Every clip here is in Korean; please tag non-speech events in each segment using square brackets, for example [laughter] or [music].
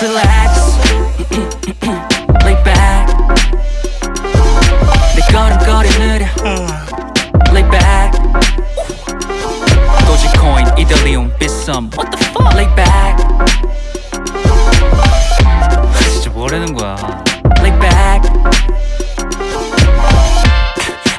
relax. Lay back. 내 걸음걸이 느려 Lay back. Dogecoin, What the fuck? Lay back.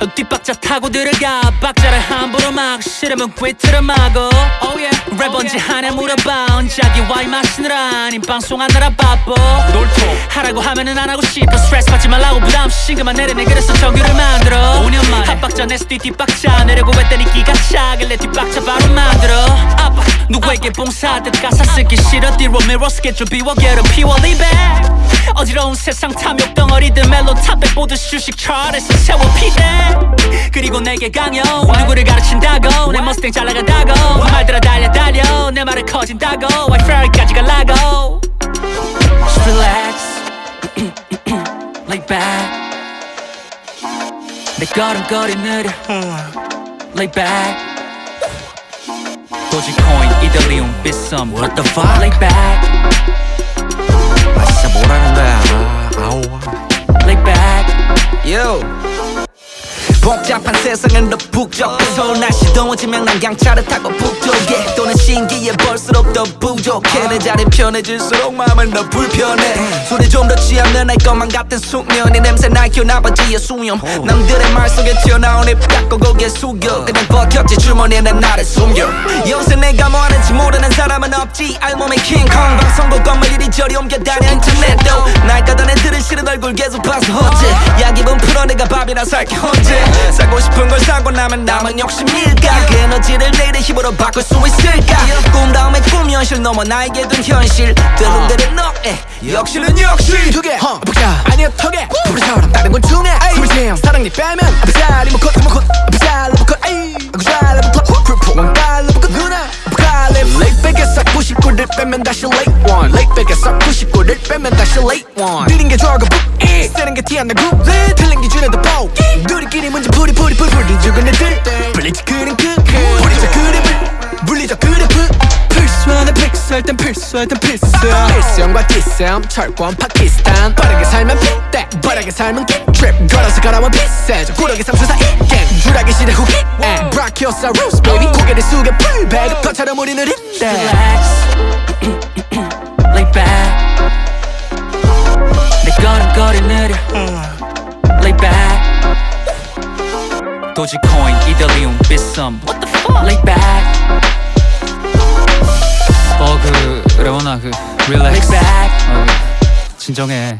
뒷박자 타고 들어가. 박자를 함부로 막 싫으면 꿰트려 마고 oh yeah. 랩 언제 하냐 물어봐. 자기 와인 마시느라 아님 방송하느라 바빠. 놀토. 하라고 하면은 안 하고 싶어. 스트레스 받지 말라고 부담 신경만 내려내 그래서 정규를 만들어. 5년 만에. 냈을 뒤 뒷박자. 내려고 했더니 기가 차길래 뒷박자 바로 만들어. 아빠 누구에게 봉사하듯 가사 쓰기 싫어. 뒤로 미러 스케줄 비워 게으름 피워 리백 어지러운 세상 탐욕 덩어리들 멜로 탑백 보듯 주식 차트에서 세워 피대 그리고 내게 강요 누구를 가르친다고 내 머스탱 잘 나간다고 말들아 달려 달려 내 말을 커진다고 I ferry까지 갈라고 Just relax Lay back 내 걸음걸이 느려 Lay back 도지코인, 이더리움, 비썸 What the fuck? Lay back 아 진짜 뭐라는 거야 복잡한 세상은 더 북적해서 날씨 더워지면 난 경차를 타고 북쪽에. 또는 신기해 볼수록 더 부족해. 내 자리 편해질수록 마음은 더 불편해. 술이 좀더 취하면 날 것만 같은 숙면 이 냄새 날겨 아버지의 수염. 남들의 말 속에 튀어나온 입 닫고 고개 숙여. 그냥 버텼지 주머니에 난 나를 숨겨. 요새 내가 뭐 하는지 모르는 지 알몸에 킹콩. 방송국 건물 이리저리 옮겨다녀 인터넷도. 날 까던 애들은 싫은 얼굴 계속 봐서 어째 야 기분 풀어 내가 밥이나 살게 언제 사고 싶은 걸 사고 나면 남은 욕심일까? 그 에너지를 내일의 힘으로 바꿀 수 있을까? 꿈 다음에 꿈 현실 넘어 나에게 둔 현실. 들음대로 너에 역시는 역시 두개. 아니야 턱에 불처럼 다른 건 중에 숨을 사랑 니 빼면 아프자 리모컨 리 빼면 다시 late one. 레이백에서 99를 빼면 다시 late one. 느린 게 좋아가 북이 쓰는 게 티 안 나고 틀린 기준에도 보 우리끼리 문제 풀이 풀이 풀이 풀이 죽은 애들. 블리츠 그림 그 우리자 그림을 물리자 그래프 필수하는 픽셀 땐 필수할 땐 필수 필수형과 디스형 철권 파키스탄. 빠르게 살면 핏대 빠르게 살면 킥트립 걸어서 가라면 비싸져 구력의 삼수사 이갱. 주라기 시대 후기 브라키오사우루스 베이비 고개를 숙여 풀백 것처럼 우리는 이때 relax [clears throat] Lay back 내 걸음걸이 느려 Lay back 도지코인, 이더리움, 비썸 What the fuck? Lay back 어그 레오나 그 Lay relax back 어, 진정해